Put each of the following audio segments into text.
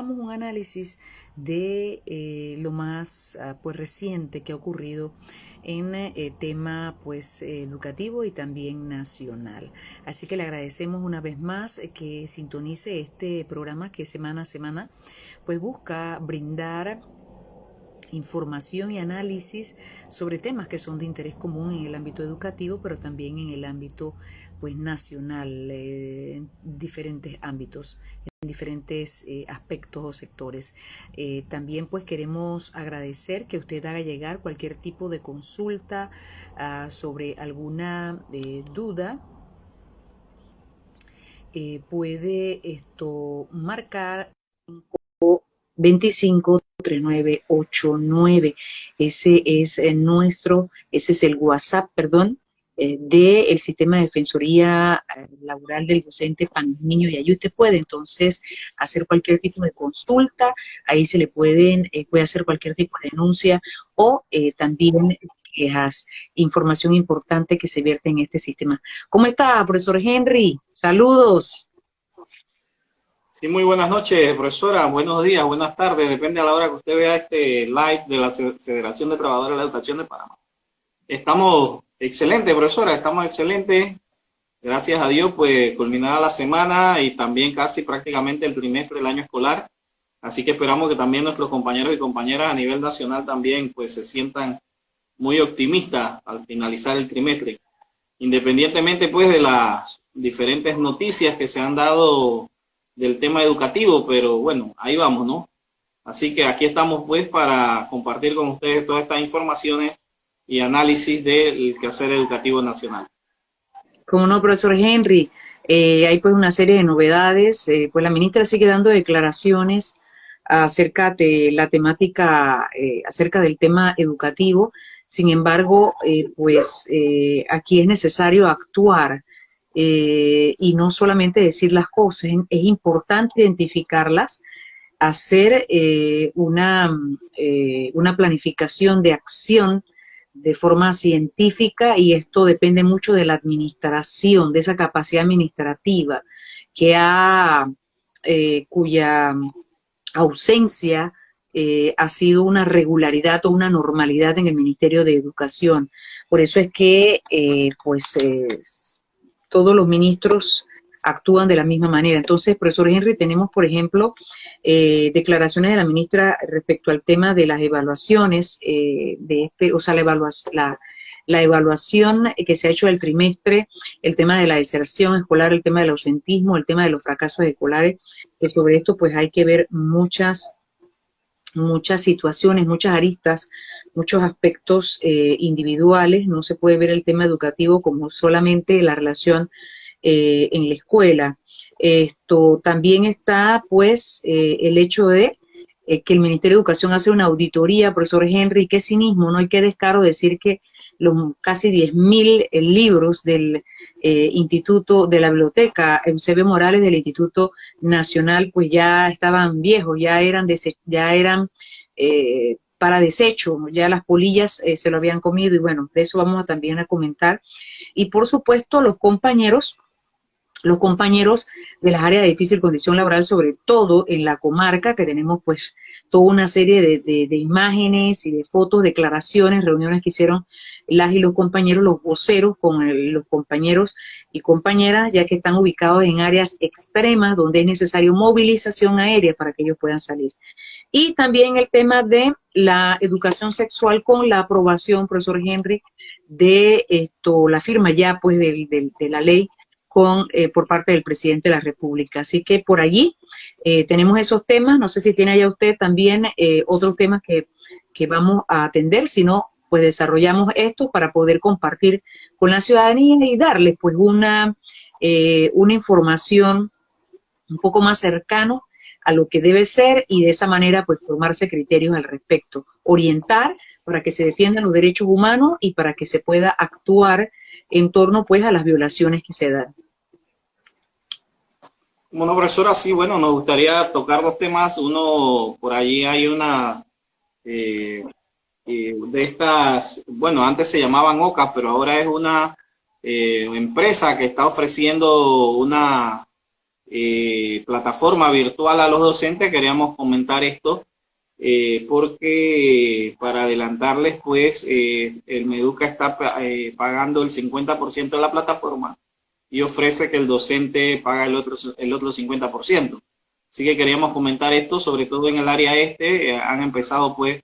sacamos un análisis de eh, lo más ah, pues reciente que ha ocurrido en eh, tema pues educativo y también nacional. Así que le agradecemos una vez más que sintonice este programa que semana a semana pues busca brindar información y análisis sobre temas que son de interés común en el ámbito educativo, pero también en el ámbito pues nacional, eh, en diferentes ámbitos, en diferentes eh, aspectos o sectores. Eh, también pues queremos agradecer que usted haga llegar cualquier tipo de consulta ah, sobre alguna duda. puede esto marcar 25 3989. Ese es nuestro, ese es el WhatsApp, perdón, eh, del sistema de defensoría eh, laboral del docente niño y ahí usted puede entonces hacer cualquier tipo de consulta, ahí se le pueden, eh, puede hacer cualquier tipo de denuncia o también quejas, información importante que se vierte en este sistema. ¿Cómo está, profesor Henry? Saludos. Sí, muy buenas noches, profesora. Buenos días, buenas tardes. Depende a la hora que usted vea este live de la Federación de Trabajadores de la Educación de Panamá. Estamos Excelente, profesora, estamos excelentes. Gracias a Dios, pues culminada la semana y también casi prácticamente el trimestre del año escolar. Así que esperamos que también nuestros compañeros y compañeras a nivel nacional también pues se sientan muy optimistas al finalizar el trimestre. Independientemente pues de las diferentes noticias que se han dado del tema educativo, pero bueno, ahí vamos, ¿no? Así que aquí estamos pues para compartir con ustedes todas estas informaciones y análisis del quehacer educativo nacional. Como no, profesor Henry, eh, hay pues una serie de novedades, eh, pues la ministra sigue dando declaraciones acerca de la temática, eh, acerca del tema educativo, sin embargo, pues aquí es necesario actuar y no solamente decir las cosas, es importante identificarlas, hacer una, una planificación de acción de forma científica y esto depende mucho de la administración, de esa capacidad administrativa que ha, eh, cuya ausencia eh, ha sido una regularidad o una normalidad en el Ministerio de Educación. Por eso es que, eh, pues, todos los ministros actúan de la misma manera. Entonces, profesor Henry, tenemos, por ejemplo, eh, declaraciones de la ministra respecto al tema de las evaluaciones, eh, de este, o sea, la evaluación, la, evaluación que se ha hecho del trimestre, el tema de la deserción escolar, el tema del ausentismo, el tema de los fracasos escolares, que sobre esto pues hay que ver muchas, muchas situaciones, muchas aristas, muchos aspectos eh, individuales, no se puede ver el tema educativo como solamente la relación eh, en la escuela. Esto también está, pues, eh, el hecho de eh, que el Ministerio de Educación hace una auditoría, profesor Henry, qué cinismo, no hay que descaro decir que los casi 10.000 libros del Instituto de la Biblioteca Eusebio Morales del Instituto Nacional, pues ya estaban viejos, ya eran, ya eran para desecho, ya las polillas se lo habían comido y bueno, de eso vamos a también a comentar. Y por supuesto los compañeros los compañeros de las áreas de difícil condición laboral, sobre todo en la comarca, que tenemos pues toda una serie de, imágenes y de fotos, declaraciones, reuniones que hicieron las y los compañeros, los voceros con los compañeros y compañeras, ya que están ubicados en áreas extremas donde es necesario movilización aérea para que ellos puedan salir. Y también el tema de la educación sexual con la aprobación, profesor Henry, de esto, la firma ya pues de la ley con, eh, por parte del presidente de la República. Así que por allí eh, tenemos esos temas. No sé si tiene allá usted también eh, otros temas que, que vamos a atender, si no, pues desarrollamos esto para poder compartir con la ciudadanía y darles pues una, una información un poco más cercano a lo que debe ser y de esa manera pues formarse criterios al respecto, orientar para que se defiendan los derechos humanos y para que se pueda actuar en torno pues a las violaciones que se dan. Bueno, profesora, sí, bueno, nos gustaría tocar dos temas. Uno, por allí hay una eh, eh, de estas, bueno, antes se llamaban OCA, pero ahora es una eh, empresa que está ofreciendo una plataforma virtual a los docentes, queríamos comentar esto eh, porque para adelantarles, pues eh, el Meduca está pagando el 50% de la plataforma y ofrece que el docente paga el otro, el otro 50%. Así que queríamos comentar esto, sobre todo en el área este, han empezado pues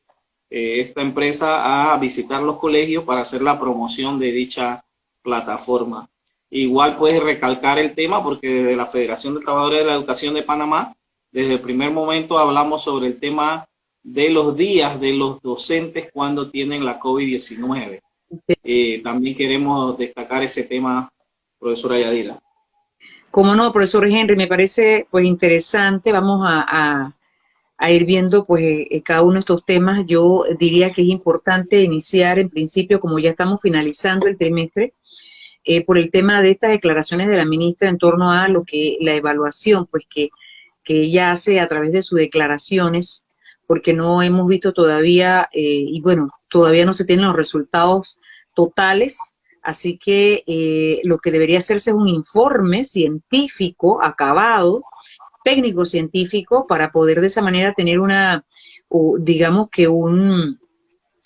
esta empresa a visitar los colegios para hacer la promoción de dicha plataforma. Igual puedes recalcar el tema porque desde la Federación de Trabajadores de la Educación de Panamá, desde el primer momento hablamos sobre el tema de los días de los docentes cuando tienen la COVID-19. Eh, también queremos destacar ese tema, profesora Yadira. Como no, profesor Henry, me parece pues interesante. Vamos a, ir viendo pues eh, cada uno de estos temas. Yo diría que es importante iniciar en principio, como ya estamos finalizando el trimestre, eh, por el tema de estas declaraciones de la ministra en torno a lo que la evaluación, pues que, que ella hace a través de sus declaraciones, porque no hemos visto todavía, eh, y bueno, todavía no se tienen los resultados totales, así que eh, lo que debería hacerse es un informe científico acabado, técnico científico, para poder de esa manera tener una, digamos que un,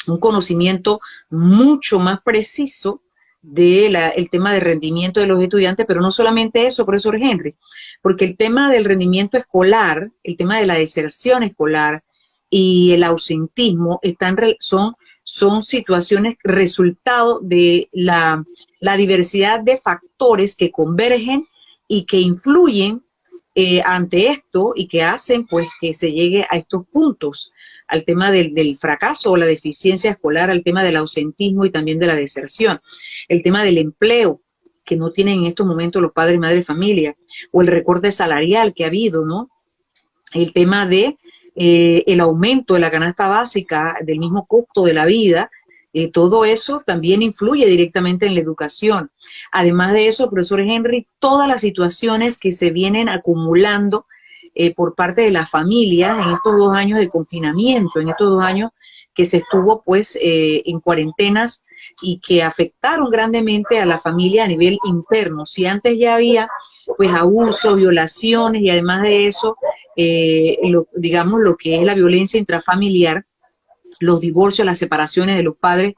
un conocimiento mucho más preciso del el tema de rendimiento de los estudiantes, pero no solamente eso, profesor Henry, porque el tema del rendimiento escolar, el tema de la deserción escolar y el ausentismo están, son, son situaciones resultado de la, la diversidad de factores que convergen y que influyen eh, ante esto y que hacen pues que se llegue a estos puntos al tema del, fracaso o la deficiencia escolar, al tema del ausentismo y también de la deserción, el tema del empleo que no tienen en estos momentos los padres y madres de familia, o el recorte salarial que ha habido, ¿no? El tema de eh, el aumento de la canasta básica, del mismo costo de la vida, eh, todo eso también influye directamente en la educación. Además de eso, profesor Henry, todas las situaciones que se vienen acumulando eh, por parte de las familias en estos dos años de confinamiento, en estos dos años que se estuvo pues en cuarentenas y que afectaron grandemente a la familia a nivel interno. Si antes ya había pues abusos, violaciones y además de eso, eh, digamos lo que es la violencia intrafamiliar, los divorcios, las separaciones de los padres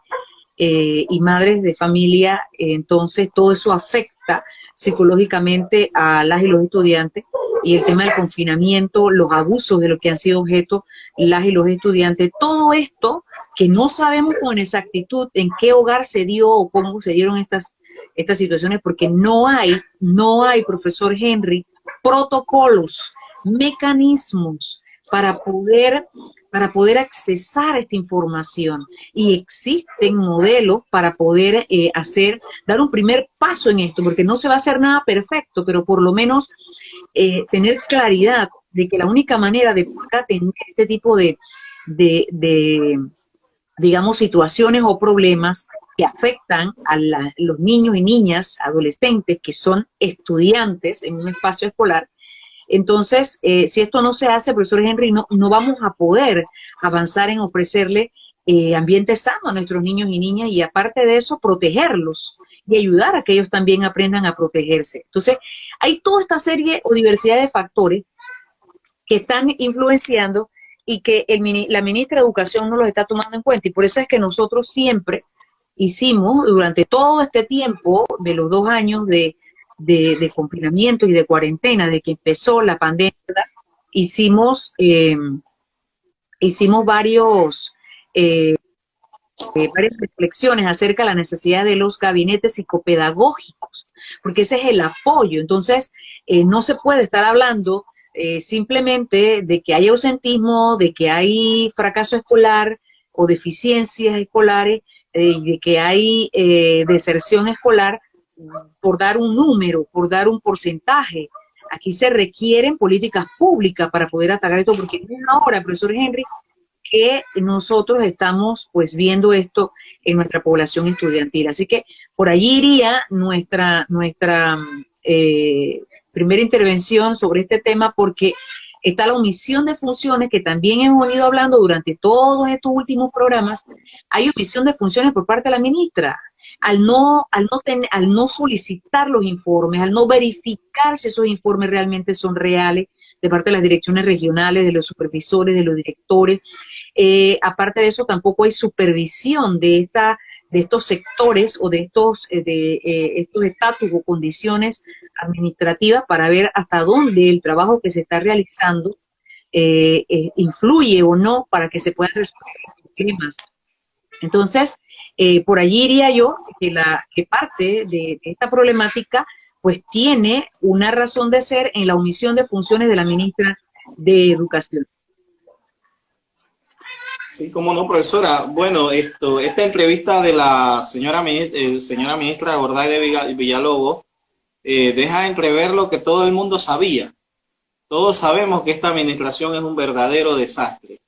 y madres de familia, entonces todo eso afecta psicológicamente a las y los estudiantes y el tema del confinamiento, los abusos de lo que han sido objeto las y los estudiantes, todo esto que no sabemos con exactitud en qué hogar se dio o cómo se dieron estas, estas situaciones, porque no hay, no hay, profesor Henry, protocolos, mecanismos para poder, para poder accesar esta información. Y existen modelos para poder eh, hacer, dar un primer paso en esto, porque no se va a hacer nada perfecto, pero por lo menos eh, tener claridad de que la única manera de poder atender este tipo de, de, digamos, situaciones o problemas que afectan a los niños y niñas, adolescentes, que son estudiantes en un espacio escolar, entonces, eh, si esto no se hace, profesor Henry, no, no vamos a poder avanzar en ofrecerle eh, ambiente sano a nuestros niños y niñas y aparte de eso, protegerlos y ayudar a que ellos también aprendan a protegerse. Entonces, hay toda esta serie o diversidad de factores que están influenciando y que la ministra de Educación no los está tomando en cuenta. Y por eso es que nosotros siempre hicimos, durante todo este tiempo de los dos años de, de, confinamiento y de cuarentena, de que empezó la pandemia, hicimos, eh, hicimos varios, eh, eh, varias reflexiones acerca de la necesidad de los gabinetes psicopedagógicos, porque ese es el apoyo. Entonces, no se puede estar hablando simplemente de que hay ausentismo, de que hay fracaso escolar o deficiencias escolares, de que hay deserción escolar, por dar un número, por dar un porcentaje. Aquí se requieren políticas públicas para poder atacar esto, porque es ahora, profesor Henry, que nosotros estamos pues viendo esto en nuestra población estudiantil. Así que por allí iría nuestra, nuestra eh, primera intervención sobre este tema, porque está la omisión de funciones, que también hemos venido hablando durante todos estos últimos programas. Hay omisión de funciones por parte de la ministra. Al no, al no, tener, al no solicitar los informes, al no verificar si esos informes realmente son reales de parte de las direcciones regionales, de los supervisores, de los directores. Eh, aparte de eso, tampoco hay supervisión de esta de estos sectores o de estos eh, de eh, estos estatus o condiciones administrativas para ver hasta dónde el trabajo que se está realizando influye o no para que se puedan resolver los problemas. Entonces, por allí iría yo que la que parte de esta problemática pues tiene una razón de ser en la omisión de funciones de la ministra de Educación. Sí, cómo no, profesora. Bueno, esto, esta entrevista de la señora, eh, señora ministra Gorday de Villalobos eh, deja entrever lo que todo el mundo sabía. Todos sabemos que esta administración es un verdadero desastre.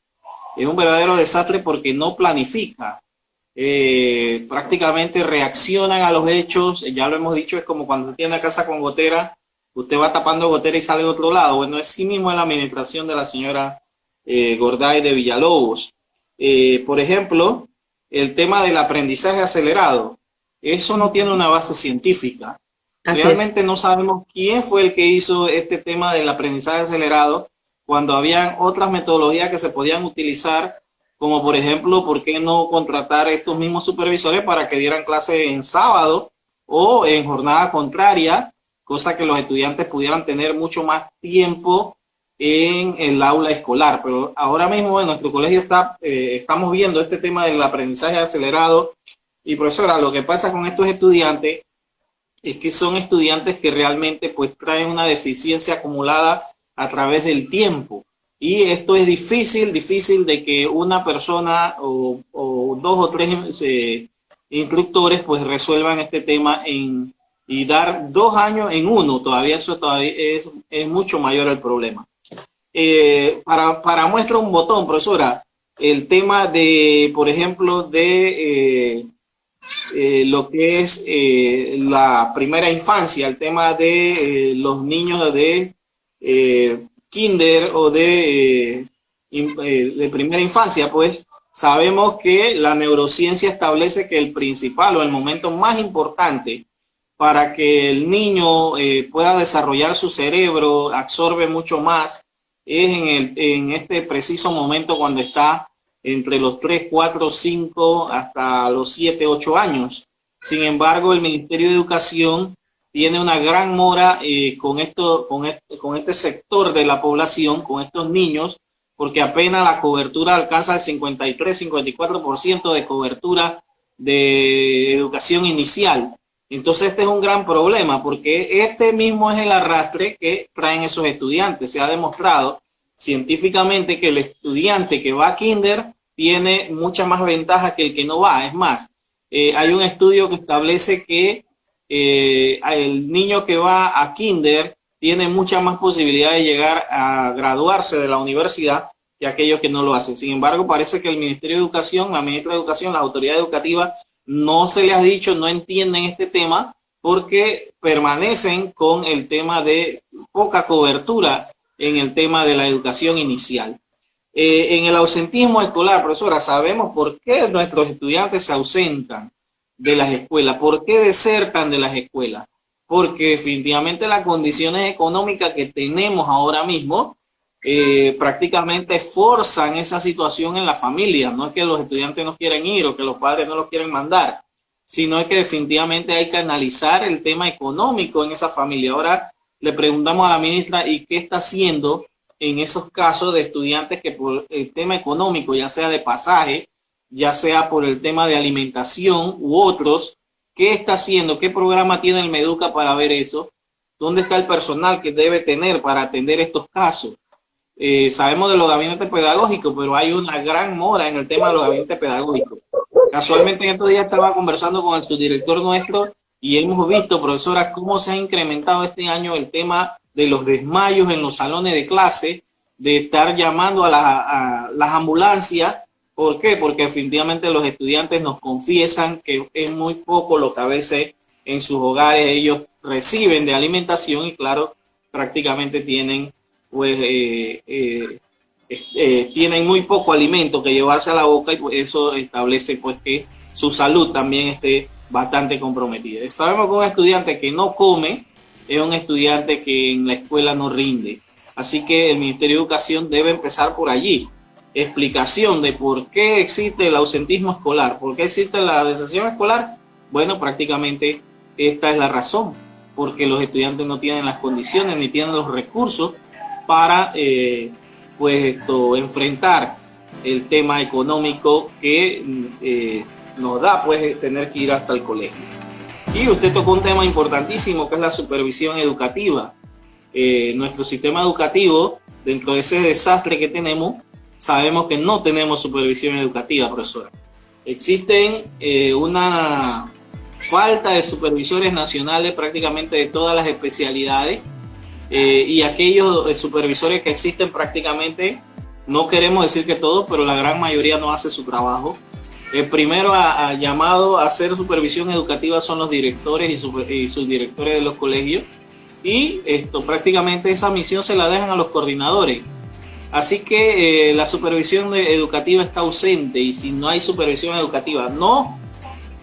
Es un verdadero desastre porque no planifica. Eh, prácticamente reaccionan a los hechos. Ya lo hemos dicho, es como cuando tiene una casa con gotera, usted va tapando gotera y sale de otro lado. Bueno, es sí mismo en la administración de la señora eh, Gorday de Villalobos. Eh, por ejemplo, el tema del aprendizaje acelerado. Eso no tiene una base científica. Realmente no sabemos quién fue el que hizo este tema del aprendizaje acelerado cuando habían otras metodologías que se podían utilizar, como por ejemplo, ¿por qué no contratar estos mismos supervisores para que dieran clase en sábado o en jornada contraria, cosa que los estudiantes pudieran tener mucho más tiempo en el aula escolar. Pero ahora mismo en nuestro colegio está, eh, estamos viendo este tema del aprendizaje acelerado. Y profesora, lo que pasa con estos estudiantes es que son estudiantes que realmente pues traen una deficiencia acumulada a través del tiempo. Y esto es difícil, difícil de que una persona o, dos o tres eh, instructores pues resuelvan este tema en, y dar dos años en uno. Todavía eso todavía es, es mucho mayor el problema. Eh, para, para muestra un botón, profesora, el tema de, por ejemplo, de eh, eh, lo que es la primera infancia, el tema de los niños de kinder o de, de primera infancia, pues sabemos que la neurociencia establece que el principal o el momento más importante para que el niño pueda desarrollar su cerebro, absorbe mucho más, es en, el, en este preciso momento cuando está entre los 3, 4, 5 hasta los 7, 8 años. Sin embargo, el Ministerio de Educación tiene una gran mora eh, con, esto, con, este, con este sector de la población, con estos niños, porque apenas la cobertura alcanza el 53, 54% de cobertura de educación inicial. Entonces este es un gran problema porque este mismo es el arrastre que traen esos estudiantes. Se ha demostrado científicamente que el estudiante que va a kinder tiene mucha más ventaja que el que no va. Es más, eh, hay un estudio que establece que eh, el niño que va a kinder tiene mucha más posibilidad de llegar a graduarse de la universidad que aquellos que no lo hacen. Sin embargo, parece que el Ministerio de Educación, la Ministra de Educación, la autoridad educativa no se les ha dicho, no entienden este tema porque permanecen con el tema de poca cobertura en el tema de la educación inicial. Eh, en el ausentismo escolar, profesora, sabemos por qué nuestros estudiantes se ausentan de las escuelas, por qué desertan de las escuelas, porque definitivamente las condiciones económicas que tenemos ahora mismo eh, prácticamente forzan esa situación en la familia. No es que los estudiantes no quieren ir o que los padres no los quieren mandar, sino es que definitivamente hay que analizar el tema económico en esa familia. Ahora le preguntamos a la ministra y qué está haciendo en esos casos de estudiantes que por el tema económico, ya sea de pasaje, ya sea por el tema de alimentación u otros, ¿qué está haciendo? ¿Qué programa tiene el Meduca para ver eso? ¿Dónde está el personal que debe tener para atender estos casos? Eh, sabemos de los gabinetes pedagógicos, pero hay una gran mora en el tema de los gabinetes pedagógicos. Casualmente en estos días estaba conversando con el subdirector nuestro y hemos visto, profesora, cómo se ha incrementado este año el tema de los desmayos en los salones de clase, de estar llamando a, las ambulancias. ¿Por qué? Porque definitivamente los estudiantes nos confiesan que es muy poco lo que a veces en sus hogares ellos reciben de alimentación y claro, prácticamente tienen pues eh, eh, tienen muy poco alimento que llevarse a la boca y pues, eso establece pues que su salud también esté bastante comprometida. Sabemos que un estudiante que no come es un estudiante que en la escuela no rinde. Así que el Ministerio de Educación debe empezar por allí. Explicación de por qué existe el ausentismo escolar, por qué existe la deserción escolar. Bueno, prácticamente esta es la razón, porque los estudiantes no tienen las condiciones ni tienen los recursos para eh, pues enfrentar el tema económico que eh, nos da pues tener que ir hasta el colegio. Y usted tocó un tema importantísimo que es la supervisión educativa. Eh, nuestro sistema educativo, dentro de ese desastre que tenemos, sabemos que no tenemos supervisión educativa, profesora. Existen eh, una falta de supervisores nacionales prácticamente de todas las especialidades eh, y aquellos supervisores que existen prácticamente, no queremos decir que todos, pero la gran mayoría no hace su trabajo. El primero a, llamado a hacer supervisión educativa son los directores y, sus directores de los colegios y esto prácticamente esa misión se la dejan a los coordinadores. Así que eh, la supervisión educativa está ausente y si no hay supervisión educativa, no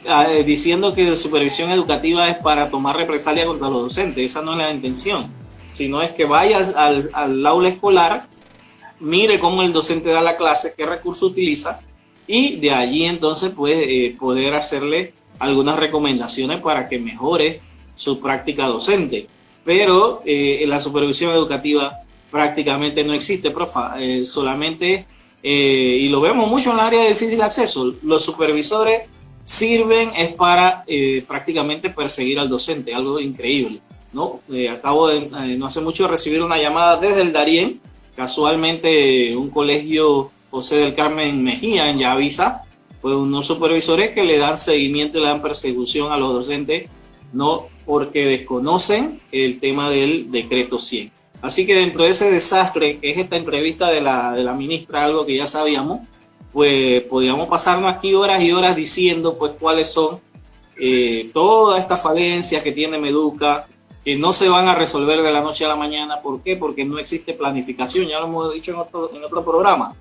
ah, eh, diciendo que la supervisión educativa es para tomar represalia contra los docentes, esa no es la intención, sino es que vaya al, al aula escolar, mire cómo el docente da la clase, qué recurso utiliza y de allí entonces pues poder hacerle algunas recomendaciones para que mejore su práctica docente. Pero eh, la supervisión educativa prácticamente no existe, profa, eh, solamente, y lo vemos mucho en el área de difícil acceso, los supervisores sirven es para prácticamente perseguir al docente, algo increíble. ¿No? acabo de, no hace mucho recibir una llamada desde el Darién, casualmente un colegio José del Carmen Mejía en Yavisa, pues unos supervisores que le dan seguimiento y le dan persecución a los docentes, no porque desconocen el tema del decreto 100. Así que dentro de ese desastre que es esta entrevista de la, ministra, algo que ya sabíamos, pues podíamos pasarnos aquí horas y horas diciendo pues cuáles son eh, todas estas falencias que tiene Meduca, que no se van a resolver de la noche a la mañana. ¿Por qué? Porque no existe planificación, ya lo hemos dicho en otro, en otro programa.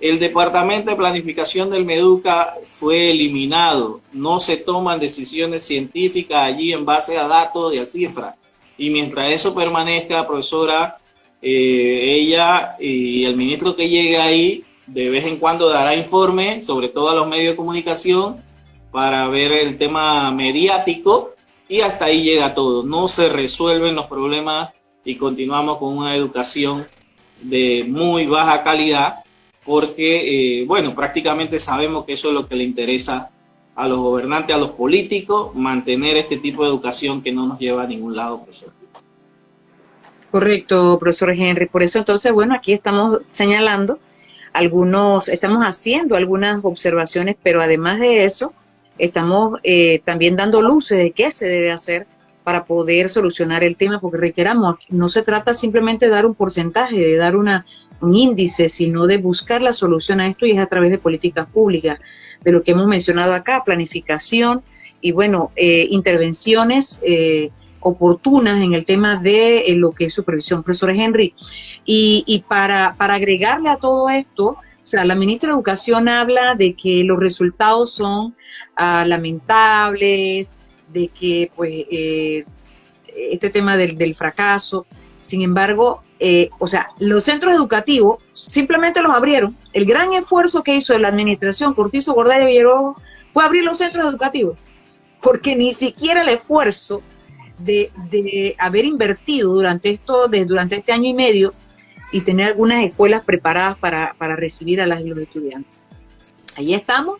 El Departamento de Planificación del Meduca fue eliminado. No se toman decisiones científicas allí en base a datos y a cifras. Y mientras eso permanezca, profesora, eh, ella y el ministro que llegue ahí de vez en cuando dará informe, sobre todo a los medios de comunicación, para ver el tema mediático y hasta ahí llega todo. No se resuelven los problemas y continuamos con una educación de muy baja calidad porque, eh, bueno, prácticamente sabemos que eso es lo que le interesa a los gobernantes, a los políticos, mantener este tipo de educación que no nos lleva a ningún lado, profesor. Correcto, profesor Henry. Por eso entonces, bueno, aquí estamos señalando algunos, estamos haciendo algunas observaciones, pero además de eso, estamos eh, también dando luces de qué se debe hacer para poder solucionar el tema, porque reiteramos, no se trata simplemente de dar un porcentaje, de dar una, un índice, sino de buscar la solución a esto y es a través de políticas públicas, de lo que hemos mencionado acá, planificación y bueno, eh, intervenciones eh, oportunas en el tema de eh, lo que es supervisión, profesor Henry. Y, para, para agregarle a todo esto, o sea, la ministra de Educación habla de que los resultados son ah, lamentables, de que pues este tema del, del fracaso, sin embargo, eh, o sea, los centros educativos simplemente los abrieron. El gran esfuerzo que hizo la administración Cortizo Gordaya Villarrojo fue abrir los centros educativos, porque ni siquiera el esfuerzo de, haber invertido durante esto, de, durante este año y medio, y tener algunas escuelas preparadas para, recibir a las los estudiantes. Ahí estamos,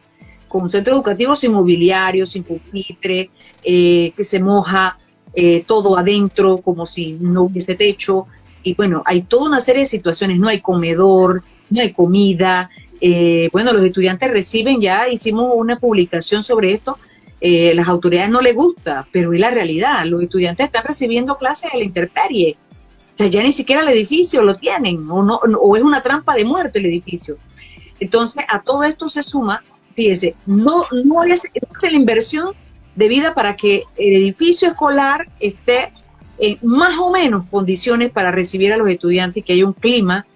con un centro educativo sin mobiliario, sin pupitre, eh, que se moja, eh, todo adentro como si no hubiese techo. Y bueno, hay toda una serie de situaciones, no hay comedor, no hay comida. Eh, bueno, los estudiantes reciben, ya hicimos una publicación sobre esto, las autoridades no les gusta, pero es la realidad, los estudiantes están recibiendo clases a la intemperie. O sea, ya ni siquiera el edificio lo tienen, o, no, o es una trampa de muerte el edificio. Entonces, a todo esto se suma, fíjese, no, no es, es la inversión de vida para que el edificio escolar esté en más o menos condiciones para recibir a los estudiantes y que haya un clima,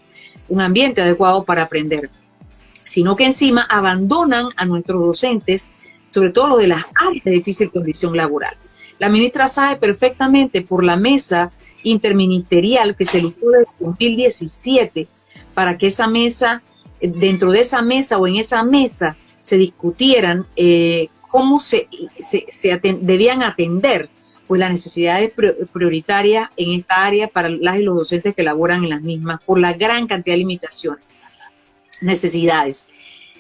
un ambiente adecuado para aprender, sino que encima abandonan a nuestros docentes, sobre todo los de las áreas de difícil condición laboral. La ministra sabe perfectamente por la mesa interministerial que se eligió desde 2017 para que esa mesa, dentro de esa mesa o en esa mesa, se discutieran eh, cómo se, se, debían atender pues las necesidades prioritarias en esta área para las y los docentes que laboran en las mismas por la gran cantidad de limitaciones, necesidades.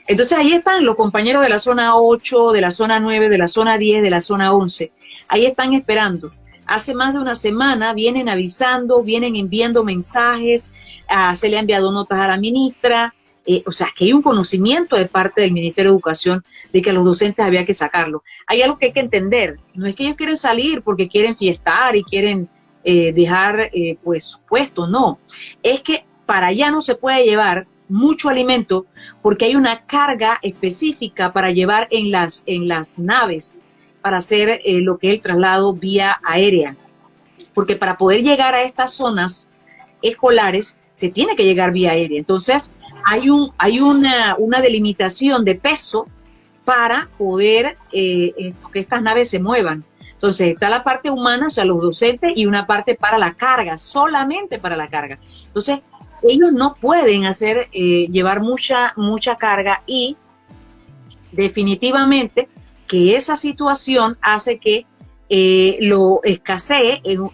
Entonces ahí están los compañeros de la zona 8, de la zona 9, de la zona 10, de la zona 11. Ahí están esperando. Hace más de una semana vienen avisando, vienen enviando mensajes, ah, se le ha enviado notas a la ministra, eh, o sea, que hay un conocimiento de parte del Ministerio de Educación de que a los docentes había que sacarlo. Hay algo que hay que entender, no es que ellos quieren salir porque quieren fiestar y quieren eh, dejar eh, pues su puesto, no, es que para allá no se puede llevar mucho alimento porque hay una carga específica para llevar en las, en las naves para hacer lo que es el traslado vía aérea. Porque para poder llegar a estas zonas escolares se tiene que llegar vía aérea. Entonces, hay, un, hay una, una delimitación de peso para poder eh, que estas naves se muevan. Entonces está la parte humana, o sea, los docentes, y una parte para la carga, solamente para la carga. Entonces, ellos no pueden hacer, eh, llevar mucha, mucha carga y definitivamente que esa situación hace que eh, lo escasee en,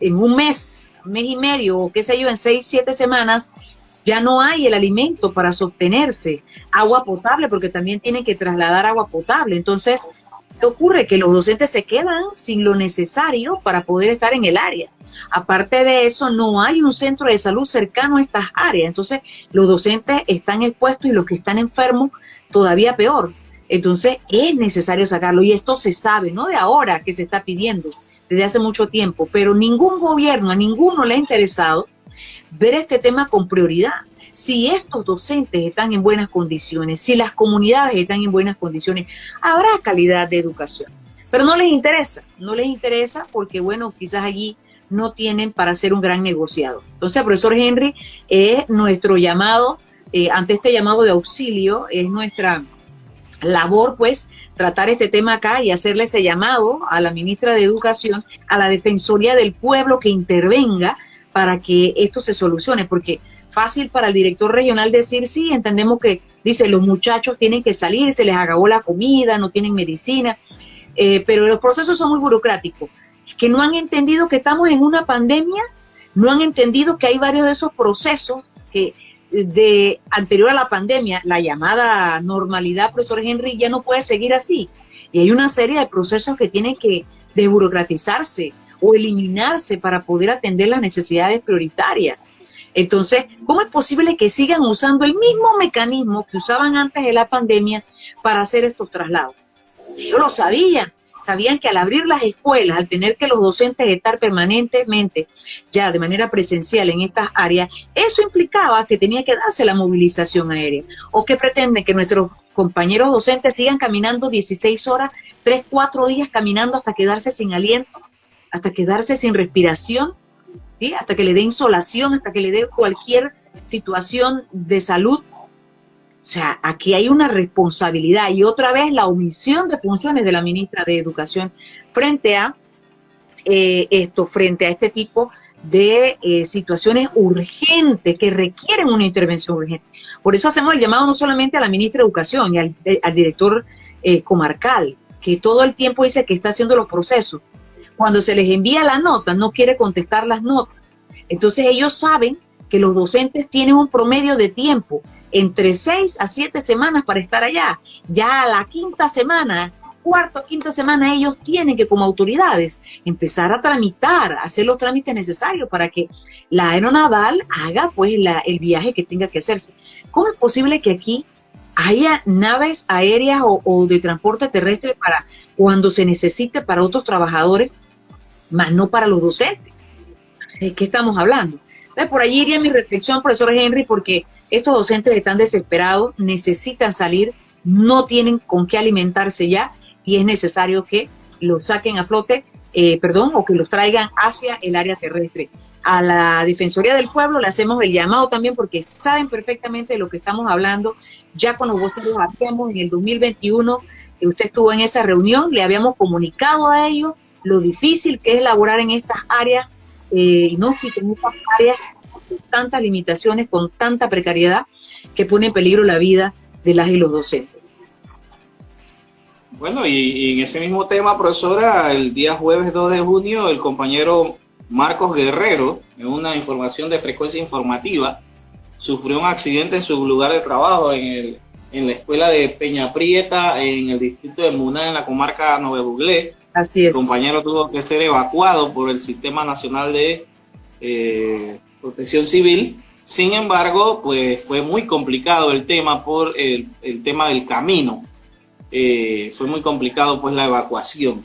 en, un mes, mes y medio, o qué sé yo, en seis, siete semanas, ya no hay el alimento para sostenerse, agua potable, porque también tienen que trasladar agua potable. Entonces, ¿qué ocurre? Que los docentes se quedan sin lo necesario para poder estar en el área. Aparte de eso, no hay un centro de salud cercano a estas áreas. Entonces, los docentes están expuestos y los que están enfermos todavía peor. Entonces, es necesario sacarlo y esto se sabe, no de ahora que se está pidiendo, desde hace mucho tiempo, pero ningún gobierno, a ninguno le ha interesado ver este tema con prioridad. Si estos docentes están en buenas condiciones, si las comunidades están en buenas condiciones, habrá calidad de educación. Pero no les interesa, no les interesa porque, bueno, quizás allí no tienen para ser un gran negociado. Entonces, profesor Henry, es nuestro llamado, eh, ante este llamado de auxilio, es nuestra labor, pues, tratar este tema acá y hacerle ese llamado a la ministra de Educación, a la Defensoría del Pueblo que intervenga para que esto se solucione, porque fácil para el director regional decir, sí, entendemos que, dice, los muchachos tienen que salir, se les acabó la comida, no tienen medicina, eh, pero los procesos son muy burocráticos, que no han entendido que estamos en una pandemia, no han entendido que hay varios de esos procesos que de anterior a la pandemia, la llamada normalidad, profesor Henry, ya no puede seguir así. Y hay una serie de procesos que tienen que desburocratizarse, o eliminarse para poder atender las necesidades prioritarias. Entonces, ¿cómo es posible que sigan usando el mismo mecanismo que usaban antes de la pandemia para hacer estos traslados? Ellos lo sabían, sabían que al abrir las escuelas, al tener que los docentes estar permanentemente ya de manera presencial en estas áreas, eso implicaba que tenía que darse la movilización aérea. ¿O que pretenden que nuestros compañeros docentes sigan caminando 16 horas, 3, 4 días caminando hasta quedarse sin aliento? hasta quedarse sin respiración, hasta que le dé insolación, hasta que le dé cualquier situación de salud. O sea, aquí hay una responsabilidad y otra vez la omisión de funciones de la ministra de Educación frente a eh, esto, frente a este tipo de eh, situaciones urgentes que requieren una intervención urgente. Por eso hacemos el llamado no solamente a la ministra de Educación y al, eh, director comarcal, que todo el tiempo dice que está haciendo los procesos, cuando se les envía la nota, no quiere contestar las notas. Entonces ellos saben que los docentes tienen un promedio de tiempo entre seis a siete semanas para estar allá. Ya a la quinta semana, cuarta o quinta semana, ellos tienen que como autoridades empezar a tramitar, hacer los trámites necesarios para que la aeronaval haga pues el viaje que tenga que hacerse. ¿Cómo es posible que aquí haya naves aéreas o, o de transporte terrestre para cuando se necesite para otros trabajadores más no para los docentes. ¿De qué estamos hablando? Por allí iría mi reflexión, profesor Henry, porque estos docentes están desesperados, necesitan salir, no tienen con qué alimentarse ya y es necesario que lo saquen a flote eh, perdón, o que los traigan hacia el área terrestre. A la Defensoría del Pueblo le hacemos el llamado también porque saben perfectamente de lo que estamos hablando. Ya con los voceros habíamos en el 2021, que usted estuvo en esa reunión, le habíamos comunicado a ellos lo difícil que es laborar en estas áreas eh, inhóspitas, en estas áreas con tantas limitaciones, con tanta precariedad, que pone en peligro la vida de las y los docentes. Bueno, y, en ese mismo tema, profesora, el día jueves 2 de junio, el compañero Marcos Guerrero, en una información de frecuencia informativa, sufrió un accidente en su lugar de trabajo en, el, en la escuela de Peña Prieta, en el distrito de Muna, en la comarca Nueva Buglé. El compañero tuvo que ser evacuado por el Sistema Nacional de eh, Protección Civil. Sin embargo, pues fue muy complicado el tema por el, tema del camino eh, fue muy complicado pues la evacuación.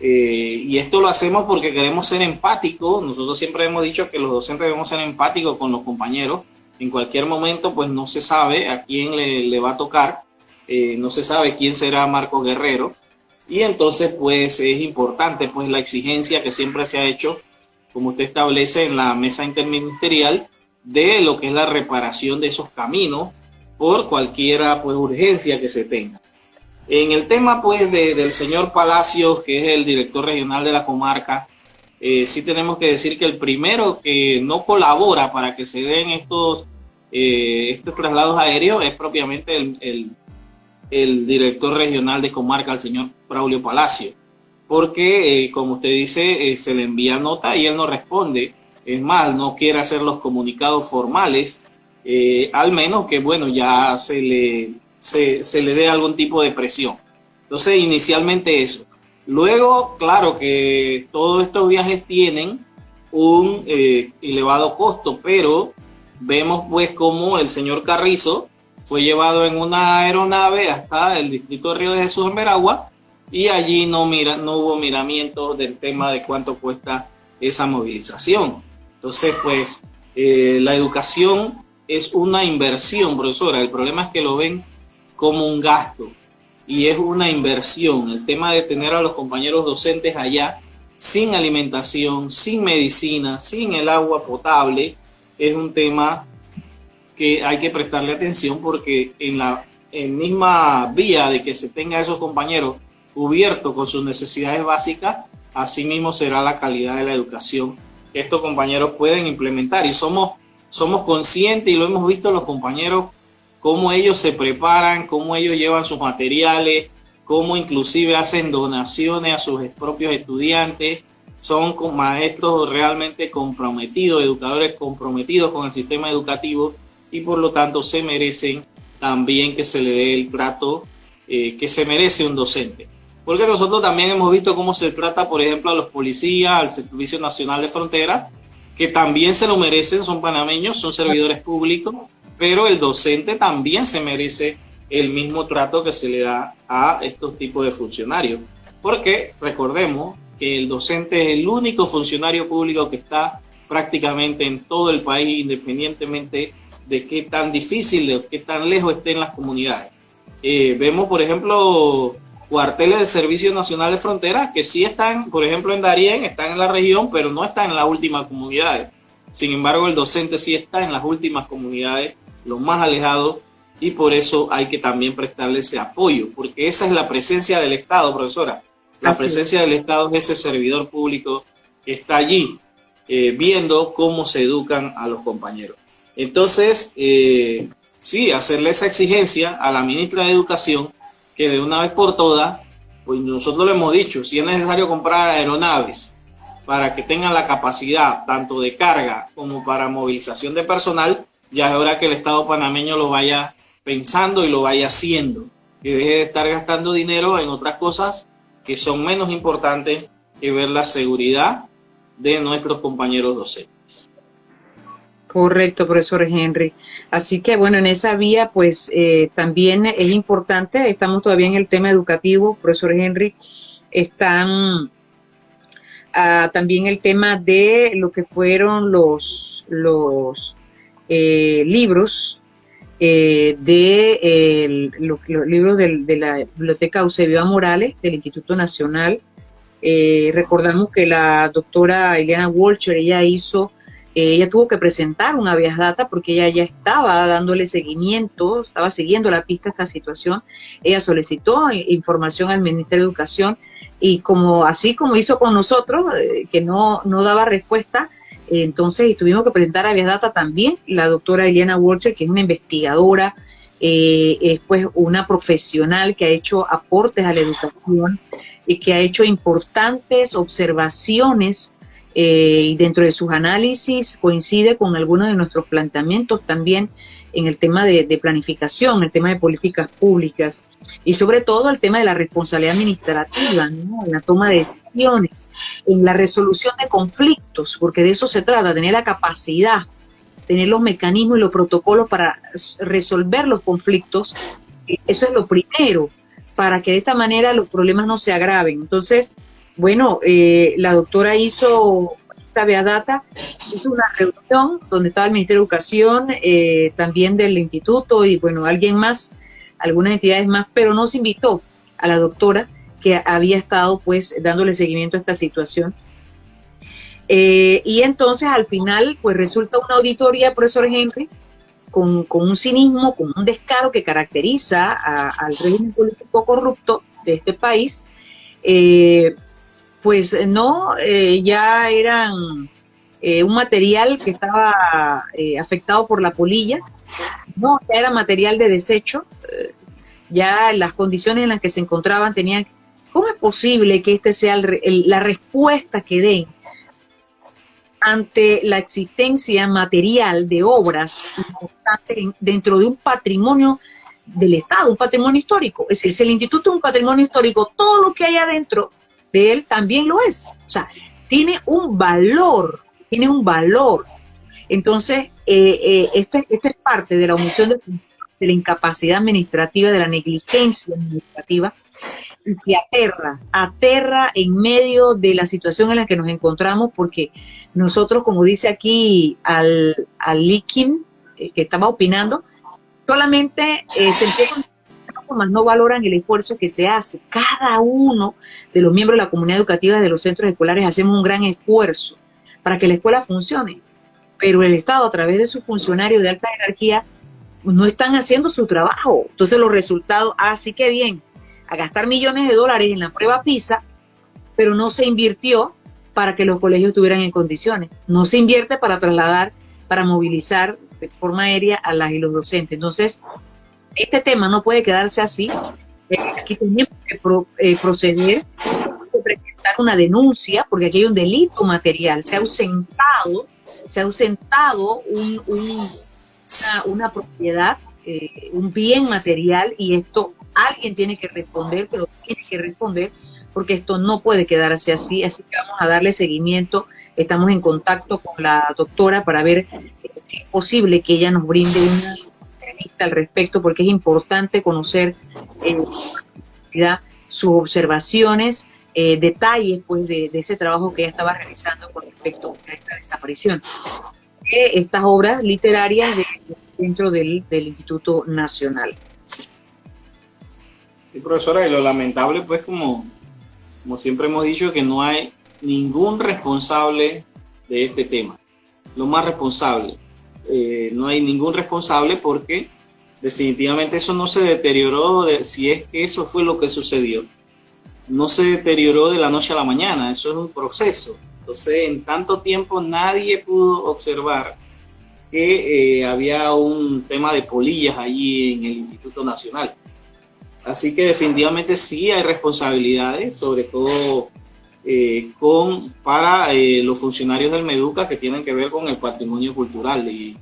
Eh, y esto lo hacemos porque queremos ser empáticos. Nosotros siempre hemos dicho que los docentes debemos ser empáticos con los compañeros. En cualquier momento pues no se sabe a quién le, va a tocar, no se sabe quién será Marcos Guerrero. Y entonces pues es importante pues la exigencia que siempre se ha hecho, como usted establece en la mesa interministerial, de lo que es la reparación de esos caminos por cualquiera pues urgencia que se tenga. En el tema pues del señor Palacios, que es el director regional de la comarca, eh, sí tenemos que decir que el primero que no colabora para que se den estos, eh, estos traslados aéreos es propiamente el, director regional de comarca, el señor Braulio Palacio, porque eh, como usted dice, se le envía nota y él no responde, es más, no quiere hacer los comunicados formales, al menos que bueno, ya se le se, le dé algún tipo de presión. Entonces, inicialmente eso. Luego, claro que todos estos viajes tienen un eh, elevado costo, pero vemos pues como el señor Carrizo fue llevado en una aeronave hasta el distrito de Río de Jesús en Veragua y allí no, mira, no hubo miramiento del tema de cuánto cuesta esa movilización. Entonces, pues, eh, la educación es una inversión, profesora. El problema es que lo ven como un gasto y es una inversión. El tema de tener a los compañeros docentes allá sin alimentación, sin medicina, sin el agua potable, es un tema que hay que prestarle atención porque en la misma vía de que se tenga esos compañeros cubiertos con sus necesidades básicas, así mismo será la calidad de la educación que estos compañeros pueden implementar. Y somos, somos conscientes y lo hemos visto los compañeros cómo ellos se preparan, cómo ellos llevan sus materiales, cómo inclusive hacen donaciones a sus propios estudiantes. Son maestros realmente comprometidos, educadores comprometidos con el sistema educativo y por lo tanto se merecen también que se le dé el trato eh, que se merece un docente. Porque nosotros también hemos visto cómo se trata, por ejemplo, a los policías, al Servicio Nacional de Frontera, que también se lo merecen, son panameños, son servidores públicos, pero el docente también se merece el mismo trato que se le da a estos tipos de funcionarios. Porque recordemos que el docente es el único funcionario público que está prácticamente en todo el país, independientemente de qué tan difícil, de qué tan lejos estén las comunidades. Eh, vemos, por ejemplo, cuarteles de Servicio Nacional de Frontera que sí están, por ejemplo, en Darién, están en la región, pero no están en las últimas comunidades. Sin embargo, el docente sí está en las últimas comunidades los más alejados, y por eso hay que también prestarle ese apoyo, porque esa es la presencia del Estado, profesora. La presencia del Estado es ese servidor público que está allí eh, viendo cómo se educan a los compañeros. Entonces, eh, sí, hacerle esa exigencia a la ministra de Educación que de una vez por todas, pues nosotros le hemos dicho, si es necesario comprar aeronaves para que tengan la capacidad tanto de carga como para movilización de personal, ya es hora que el Estado panameño lo vaya pensando y lo vaya haciendo, que deje de estar gastando dinero en otras cosas que son menos importantes que ver la seguridad de nuestros compañeros docentes. Correcto, profesor Henry. Así que bueno, en esa vía pues eh, también es importante, estamos todavía en el tema educativo, profesor Henry, están ah, también el tema de lo que fueron los, los eh, libros eh, de los libros de la Biblioteca Eusebio Morales del Instituto Nacional Eh, recordamos que la doctora Eliana Walcher, ella hizo, ella tuvo que presentar una habeas data porque ella ya estaba dándole seguimiento, estaba siguiendo la pista a esta situación. Ella solicitó información al Ministerio de Educación y como así como hizo con nosotros, que no, no daba respuesta, entonces tuvimos que presentar habeas data también la doctora Eliana Walcher, que es una investigadora, eh, es pues una profesional que ha hecho aportes a la educación y que ha hecho importantes observaciones eh, y dentro de sus análisis coincide con algunos de nuestros planteamientos también en el tema de, planificación, el tema de políticas públicas y sobre todo el tema de la responsabilidad administrativa, en la toma de decisiones, en la resolución de conflictos, porque de eso se trata, tener la capacidad tener los mecanismos y los protocolos para resolver los conflictos, eh, eso es lo primero, para que de esta manera los problemas no se agraven. Entonces, bueno, eh, la doctora hizo esta data, hizo una reunión donde estaba el Ministerio de Educación, eh, también del instituto y bueno, alguien más, algunas entidades más, pero no se invitó a la doctora que había estado pues dándole seguimiento a esta situación. Eh, y entonces al final, pues resulta una auditoría, profesor Henry, con, un cinismo, con un descaro que caracteriza al régimen político corrupto de este país, eh, pues no, eh, ya eran un material que estaba afectado por la polilla, no, ya era material de desecho, ya las condiciones en las que se encontraban tenían, ¿cómo es posible que este sea la respuesta que den ante la existencia material de obras dentro de un patrimonio del Estado, un patrimonio histórico. Es decir, si el instituto es un patrimonio histórico, todo lo que hay adentro él también lo es. O sea, tiene un valor, tiene un valor. Entonces, eh, eh, esto, es parte de la omisión de, la incapacidad administrativa, de la negligencia administrativa, y que aterra, aterra en medio de la situación en la que nos encontramos, porque nosotros, como dice aquí al, al Likim, eh, que estaba opinando, solamente eh, se más no valoran el esfuerzo que se hace. Cada uno de los miembros de la comunidad educativa de los centros escolares hacemos un gran esfuerzo para que la escuela funcione, pero el Estado a través de sus funcionarios de alta jerarquía no están haciendo su trabajo. Entonces los resultados, así ah, que bien, a gastar millones de dólares en la prueba PISA, pero no se invirtió para que los colegios estuvieran en condiciones. No se invierte para trasladar, para movilizar de forma aérea a las y los docentes. Entonces, este tema no puede quedarse así. Eh, aquí tenemos que eh, proceder, que presentar una denuncia, porque aquí hay un delito material. Se ha ausentado, se ha ausentado una, propiedad, eh, un bien material, y esto alguien tiene que responder, pero tiene que responder porque esto no puede quedarse así, así que vamos a darle seguimiento. Estamos en contacto con la doctora para ver si es posible que ella nos brinde una entrevista al respecto, porque es importante conocer eh, sus observaciones, eh, detalles pues, de, ese trabajo que ella estaba realizando con respecto a esta desaparición. estas obras literarias dentro del Instituto Nacional. Sí, profesora, y lo lamentable, pues, como, como siempre hemos dicho, que no hay ningún responsable de este tema. Lo más responsable. Eh, no hay ningún responsable porque definitivamente eso no se deterioró de, si es que eso fue lo que sucedió. No se deterioró de la noche a la mañana, eso es un proceso. Entonces, en tanto tiempo nadie pudo observar que eh, había un tema de polillas allí en el Instituto Nacional. Así que definitivamente sí hay responsabilidades, sobre todo eh, con para eh, los funcionarios del Meduca que tienen que ver con el patrimonio cultural y,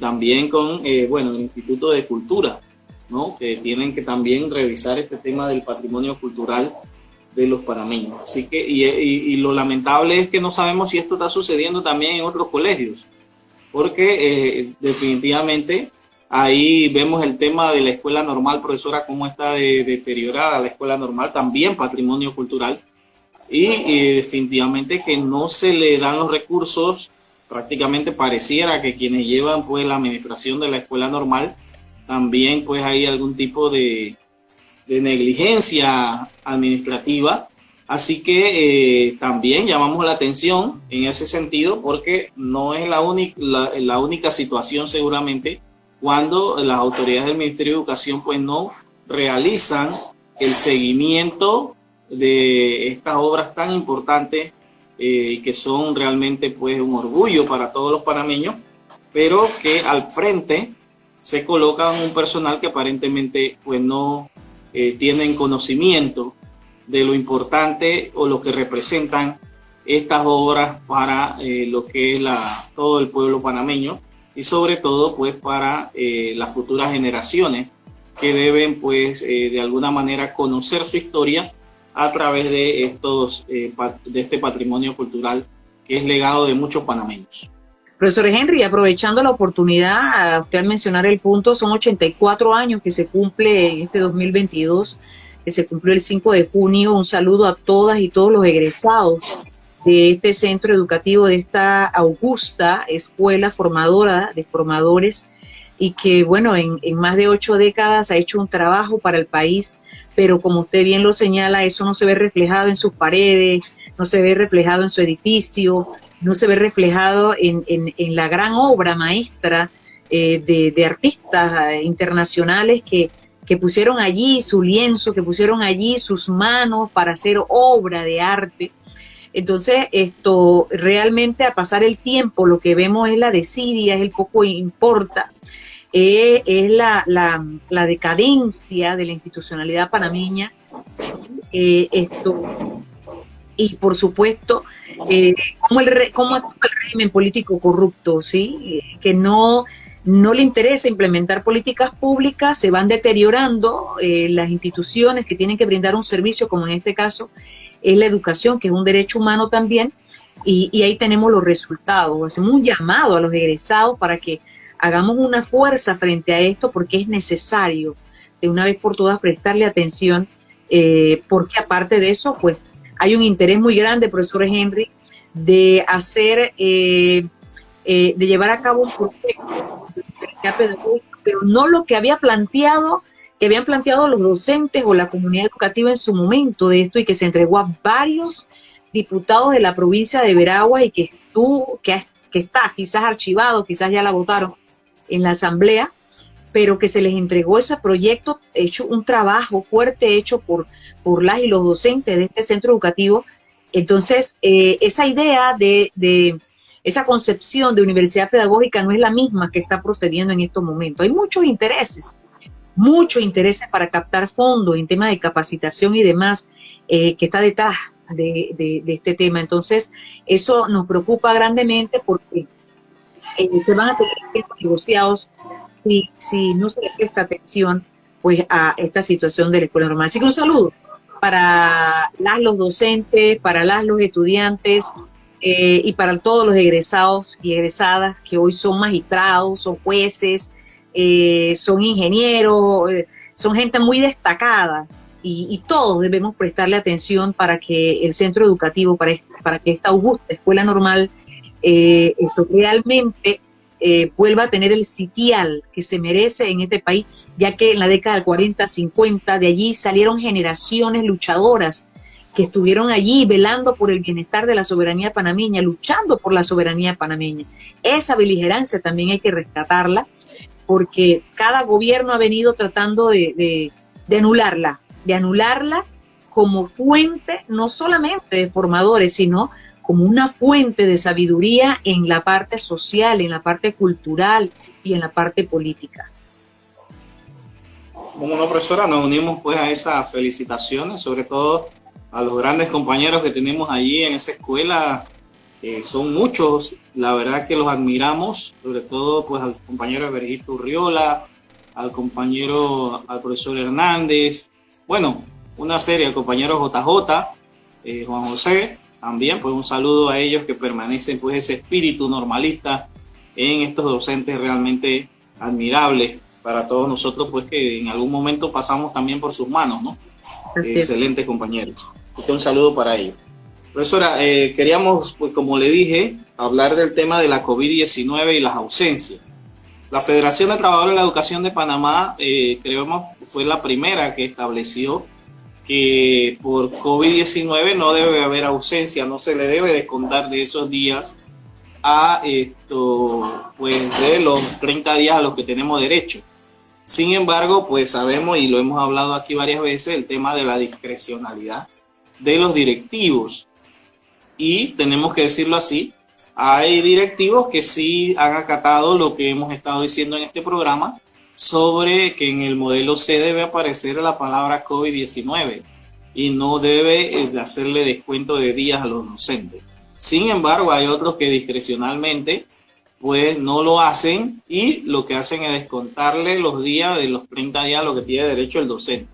también con eh, bueno el Instituto de Cultura, ¿no? que tienen que también revisar este tema del patrimonio cultural de los panameños. Así que y, y lo lamentable es que no sabemos si esto está sucediendo también en otros colegios, porque definitivamente Ahí vemos el tema de la escuela normal, profesora, cómo está deteriorada la escuela normal, también patrimonio cultural. Y, definitivamente que no se le dan los recursos, prácticamente pareciera que quienes llevan pues la administración de la escuela normal, también pues hay algún tipo de, negligencia administrativa. Así que eh, también llamamos la atención en ese sentido porque no es la, la, única situación seguramente cuando las autoridades del Ministerio de Educación pues no realizan el seguimiento de estas obras tan importantes eh, que son realmente pues un orgullo para todos los panameños, pero que al frente se colocan un personal que aparentemente pues no eh, tienen conocimiento de lo importante o lo que representan estas obras para eh, lo que es la, todo el pueblo panameño y sobre todo pues para eh, las futuras generaciones que deben pues eh, de alguna manera conocer su historia a través de estos de este patrimonio cultural que es legado de muchos panameños. Profesor Henry, aprovechando la oportunidad, usted al mencionar el punto, son 84 años que se cumple en este 2022 que se cumplió el 5 de junio. Un saludo a todas y todos los egresados de este centro educativo, de esta augusta escuela formadora de formadores y que, bueno, en, más de ocho décadas ha hecho un trabajo para el país, pero como usted bien lo señala, eso no se ve reflejado en sus paredes, no se ve reflejado en su edificio, no se ve reflejado en, la gran obra maestra eh, de, de, artistas eh, internacionales que que pusieron allí su lienzo, que pusieron allí sus manos para hacer obra de arte. Entonces, esto realmente a pasar el tiempo, lo que vemos es la desidia, es el poco importa, eh, es la, decadencia de la institucionalidad panameña. Eh, esto, y por supuesto, eh, cómo, el, cómo actúa el régimen político corrupto, ¿sí? que no no le interesa implementar políticas públicas, se van deteriorando eh, las instituciones que tienen que brindar un servicio, como en este caso es la educación, que es un derecho humano también, y, ahí tenemos los resultados. Hacemos un llamado a los egresados para que hagamos una fuerza frente a esto, porque es necesario de una vez por todas prestarle atención, eh, porque aparte de eso, pues hay un interés muy grande, profesor Henry, de hacer, eh, de llevar a cabo un proyecto pero no lo que había planteado, que habían planteado los docentes o la comunidad educativa en su momento de esto y que se entregó a varios diputados de la provincia de Veragua y que estuvo, que, que está quizás archivado, quizás ya la votaron en la asamblea, pero que se les entregó ese proyecto hecho, un trabajo fuerte hecho por, por las y los docentes de este centro educativo. Entonces, eh, esa idea de, de, esa concepción de universidad pedagógica no es la misma que está procediendo en estos momentos. Hay muchos intereses, muchos intereses para captar fondos en temas de capacitación y demás eh, que está detrás de, este tema. Entonces, eso nos preocupa grandemente porque eh, se van a seguir negociados si, si no se le presta atención pues a esta situación de la escuela normal. Así que un saludo para las, los docentes, para las, los estudiantes, eh, y para todos los egresados y egresadas que hoy son magistrados, son jueces, eh, son ingenieros, eh, son gente muy destacada y, todos debemos prestarle atención para que el centro educativo, para, para que esta augusta escuela normal esto realmente vuelva a tener el sitial que se merece en este país, ya que en la década del 40, 50, de allí salieron generaciones luchadoras que estuvieron allí velando por el bienestar de la soberanía panameña, luchando por la soberanía panameña. Esa beligerancia también hay que rescatarla, porque cada gobierno ha venido tratando de, anularla, de anularla como fuente no solamente de formadores, sino como una fuente de sabiduría en la parte social, en la parte cultural y en la parte política. Como una profesora, nos unimos pues a esas felicitaciones, sobre todo a los grandes compañeros que tenemos allí en esa escuela. son muchos, la verdad que los admiramos, sobre todo pues al compañero Bergito Urriola, al compañero, al profesor Hernández, bueno, una serie, al compañero JJ, eh, Juan José, también pues un saludo a ellos que permanecen pues ese espíritu normalista en estos docentes realmente admirables para todos nosotros pues que en algún momento pasamos también por sus manos, ¿no? Excelentes compañeros un saludo para ellos. Profesora, eh, queríamos, pues como le dije, hablar del tema de la COVID-19 y las ausencias. La Federación de Trabajadores de la Educación de Panamá, eh, creemos, fue la primera que estableció que por COVID-19 no debe haber ausencia, no se le debe descontar de esos días a esto, pues de los 30 días a los que tenemos derecho. Sin embargo, pues sabemos y lo hemos hablado aquí varias veces, el tema de la discrecionalidad de los directivos. Y tenemos que decirlo así, hay directivos que sí han acatado lo que hemos estado diciendo en este programa sobre que en el modelo C debe aparecer la palabra COVID-19 y no debe eh, hacerle descuento de días a los docentes. Sin embargo, hay otros que discrecionalmente pues no lo hacen y lo que hacen es descontarle los días de los 30 días a lo que tiene derecho el docente.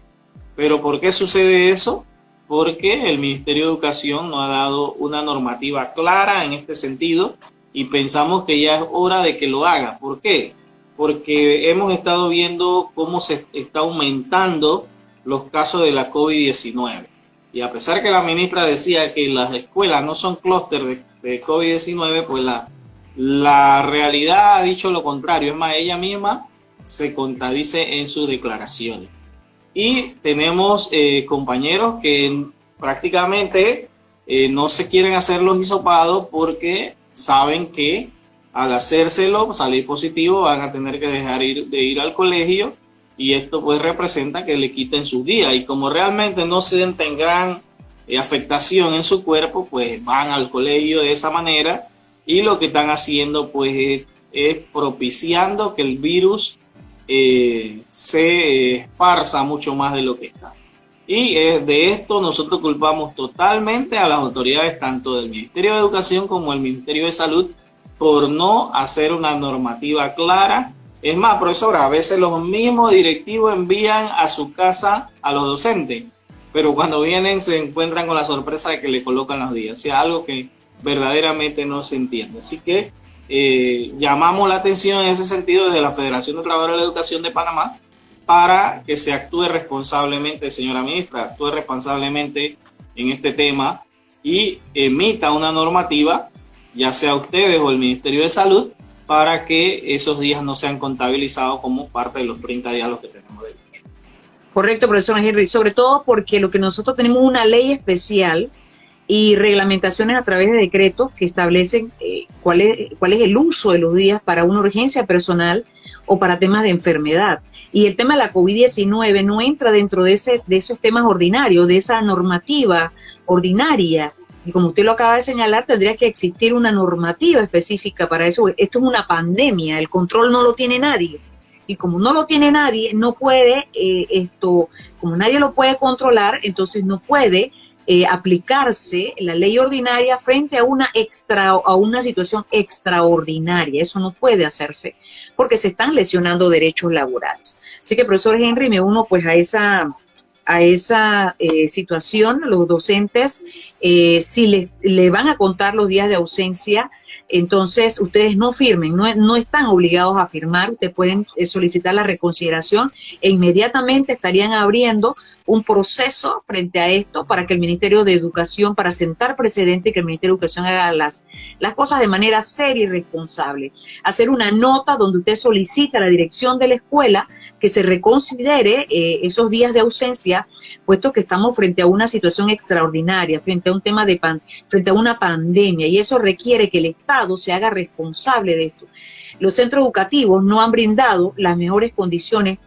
Pero ¿por qué sucede eso? Porque el Ministerio de Educación no ha dado una normativa clara en este sentido y pensamos que ya es hora de que lo haga. ¿Por qué? Porque hemos estado viendo cómo se está aumentando los casos de la COVID-19. Y a pesar que la ministra decía que las escuelas no son clúster de, COVID-19, pues la, la realidad ha dicho lo contrario. Es más, ella misma se contradice en sus declaraciones. Y tenemos eh, compañeros que prácticamente eh, no se quieren hacer los hisopados porque saben que al hacérselo, salir positivo, van a tener que dejar ir, de ir al colegio y esto pues representa que le quiten sus días y como realmente no sienten gran eh, afectación en su cuerpo, pues van al colegio de esa manera y lo que están haciendo pues es, propiciando que el virus eh, se esparza mucho más de lo que está. Y eh, de esto nosotros culpamos totalmente a las autoridades tanto del Ministerio de Educación como del Ministerio de Salud por no hacer una normativa clara es más, profesora, a veces los mismos directivos envían a su casa a los docentes, pero cuando vienen se encuentran con la sorpresa de que le colocan los días. O sea, algo que verdaderamente no se entiende. Así que eh, llamamos la atención en ese sentido desde la Federación de Trabajadores de la Educación de Panamá para que se actúe responsablemente, señora ministra, actúe responsablemente en este tema y emita una normativa, ya sea ustedes o el Ministerio de Salud, para que esos días no sean contabilizados como parte de los 30 días los que tenemos de Correcto, profesor Henry, sobre todo porque lo que nosotros tenemos una ley especial y reglamentaciones a través de decretos que establecen eh, cuál, es, cuál es el uso de los días para una urgencia personal o para temas de enfermedad. Y el tema de la COVID-19 no entra dentro de, ese, de esos temas ordinarios, de esa normativa ordinaria y como usted lo acaba de señalar, tendría que existir una normativa específica para eso. Esto es una pandemia, el control no lo tiene nadie. Y como no lo tiene nadie, no puede, eh, esto, como nadie lo puede controlar, entonces no puede eh, aplicarse la ley ordinaria frente a una extra a una situación extraordinaria. Eso no puede hacerse porque se están lesionando derechos laborales. Así que, profesor Henry, me uno pues a esa a esa eh, situación, los docentes, eh, si le, le, van a contar los días de ausencia, entonces ustedes no firmen, no, no están obligados a firmar, ustedes pueden eh, solicitar la reconsideración e inmediatamente estarían abriendo un proceso frente a esto para que el Ministerio de Educación, para sentar precedente, que el Ministerio de Educación haga las, las cosas de manera seria y responsable. Hacer una nota donde usted solicita a la dirección de la escuela que se reconsidere eh, esos días de ausencia, puesto que estamos frente a una situación extraordinaria, frente a un tema de pan, frente a una pandemia, y eso requiere que el Se haga responsable de esto. Los centros educativos no han brindado las mejores condiciones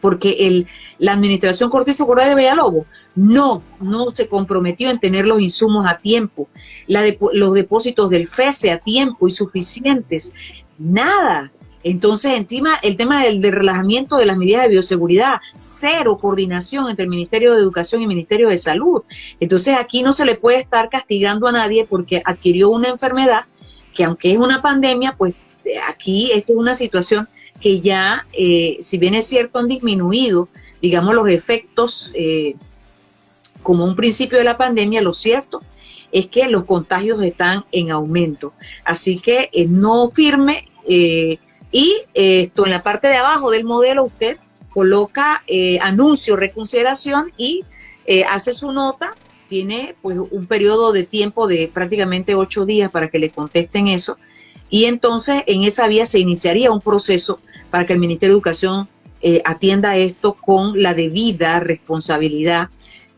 porque el, la administración Cortizo Correa de Villalobos no, no se comprometió en tener los insumos a tiempo, la los depósitos del FESE a tiempo y suficientes, nada. Entonces, encima, el tema del, relajamiento de las medidas de bioseguridad, cero coordinación entre el Ministerio de Educación y el Ministerio de Salud. Entonces, aquí no se le puede estar castigando a nadie porque adquirió una enfermedad que aunque es una pandemia, pues eh, aquí esto es una situación que ya, eh, si bien es cierto, han disminuido, digamos, los efectos eh, como un principio de la pandemia, lo cierto es que los contagios están en aumento. Así que no firme y esto en la parte de abajo del modelo usted coloca eh, anuncio, reconsideración y eh, hace su nota. Tiene pues un periodo de tiempo de prácticamente ocho días para que le contesten eso. Y entonces en esa vía se iniciaría un proceso para que el Ministerio de Educación eh, atienda esto con la debida responsabilidad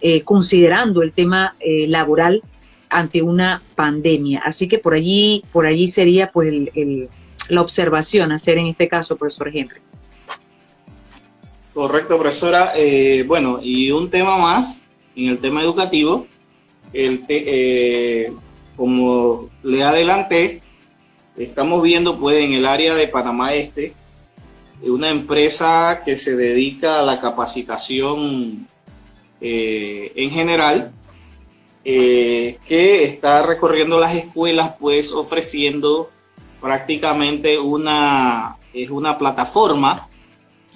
eh, considerando el tema eh, laboral ante una pandemia. Así que por allí, por allí sería pues la observación a hacer en este caso, profesor Henry. Correcto, profesora. Bueno, y un tema más, en el tema educativo, el como le adelanté, estamos viendo pues en el área de Panamá Este, una empresa que se dedica a la capacitación eh, en general, eh, que está recorriendo las escuelas, pues ofreciendo prácticamente una, es una plataforma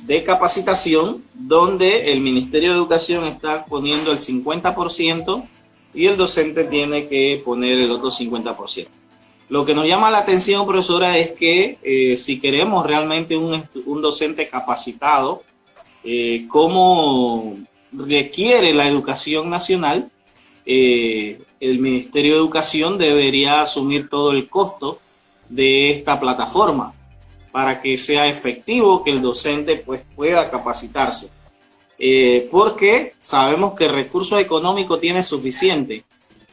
de capacitación donde el Ministerio de Educación está poniendo el 50% y el docente tiene que poner el otro 50%. Lo que nos llama la atención, profesora, es que eh, si queremos realmente un, un docente capacitado, eh, como requiere la educación nacional, eh, el Ministerio de Educación debería asumir todo el costo de esta plataforma para que sea efectivo que el docente pues, pueda capacitarse. porque sabemos que el recurso económico tiene suficiente